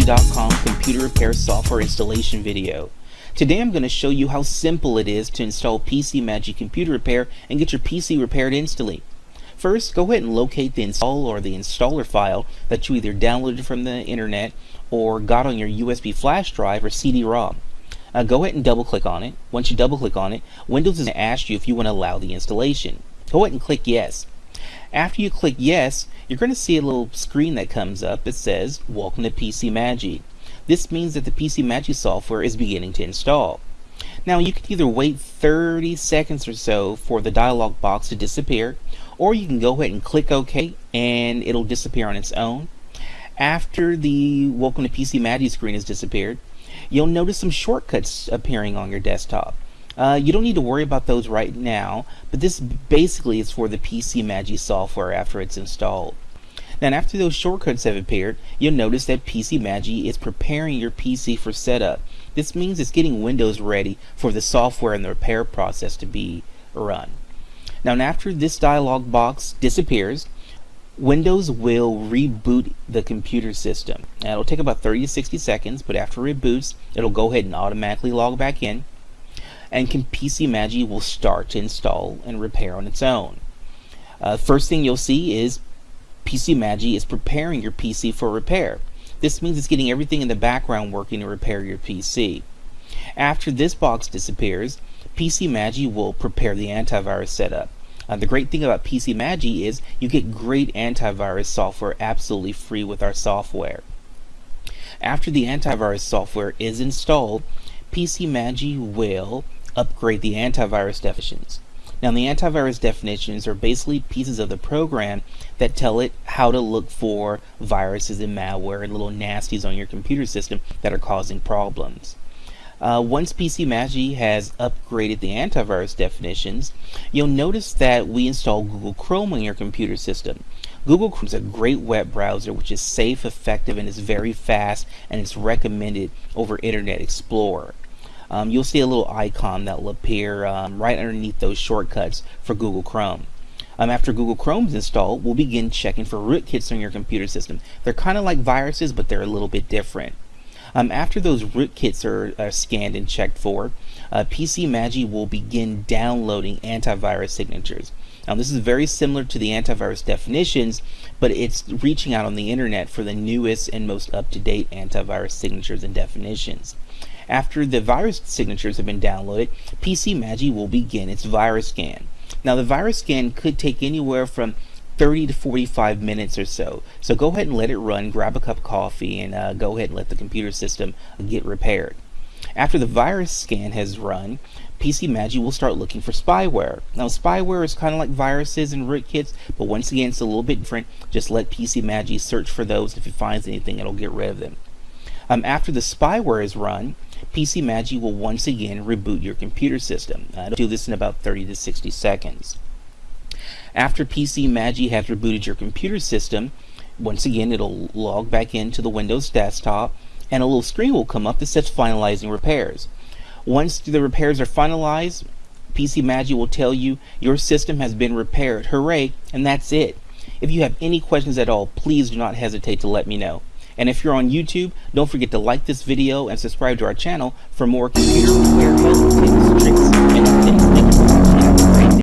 PCMagi.com computer repair software installation video. Today I'm going to show you how simple it is to install PC Magic computer repair and get your PC repaired instantly. First, go ahead and locate the install or the installer file that you either downloaded from the internet or got on your USB flash drive or CD-ROM. Uh, go ahead and double click on it. Once you double click on it, Windows is going to ask you if you want to allow the installation. Go ahead and click yes. After you click yes, you're going to see a little screen that comes up that says, Welcome to PCMagi. This means that the PCMagi software is beginning to install. Now you can either wait 30 seconds or so for the dialog box to disappear, or you can go ahead and click OK and it'll disappear on its own. After the Welcome to PCMagi screen has disappeared, you'll notice some shortcuts appearing on your desktop. Uh, you don't need to worry about those right now, but this basically is for the PC Magi software after it's installed. Now after those shortcuts have appeared, you'll notice that PC Magi is preparing your PC for setup. This means it's getting Windows ready for the software and the repair process to be run. Now after this dialog box disappears, Windows will reboot the computer system. Now it'll take about 30 to 60 seconds, but after it reboots, it'll go ahead and automatically log back in and PC Magi will start to install and repair on its own. Uh, first thing you'll see is PC Magi is preparing your PC for repair. This means it's getting everything in the background working to repair your PC. After this box disappears, PC Magi will prepare the antivirus setup. Uh, the great thing about PC Magi is you get great antivirus software absolutely free with our software. After the antivirus software is installed, PC Magi will upgrade the antivirus definitions. Now the antivirus definitions are basically pieces of the program that tell it how to look for viruses and malware and little nasties on your computer system that are causing problems. Uh, once PCMagi has upgraded the antivirus definitions, you'll notice that we install Google Chrome on your computer system. Google Chrome is a great web browser which is safe, effective, and is very fast, and it's recommended over Internet Explorer um, you'll see a little icon that will appear um, right underneath those shortcuts for Google Chrome. Um, after Google Chrome is installed, we'll begin checking for rootkits on your computer system. They're kind of like viruses, but they're a little bit different. Um, after those rootkits are, are, scanned and checked for, uh, PCMagi will begin downloading antivirus signatures. Now this is very similar to the antivirus definitions, but it's reaching out on the internet for the newest and most up-to-date antivirus signatures and definitions. After the virus signatures have been downloaded, PCMagi will begin its virus scan. Now the virus scan could take anywhere from 30 to 45 minutes or so. So go ahead and let it run, grab a cup of coffee, and uh, go ahead and let the computer system get repaired. After the virus scan has run, PC PCMagi will start looking for spyware. Now spyware is kind of like viruses and rootkits, but once again it's a little bit different. Just let PC PCMagi search for those. If it finds anything, it'll get rid of them. Um, after the spyware is run, PC PCMagi will once again reboot your computer system. Uh, it'll do this in about 30 to 60 seconds. After PC PCMagi has rebooted your computer system, once again it'll log back into the Windows desktop and a little screen will come up that says finalizing repairs. Once the repairs are finalized, PCMagi will tell you your system has been repaired. Hooray! And that's it. If you have any questions at all, please do not hesitate to let me know. And if you're on YouTube, don't forget to like this video and subscribe to our channel for more computer repair tips, tricks, and updates.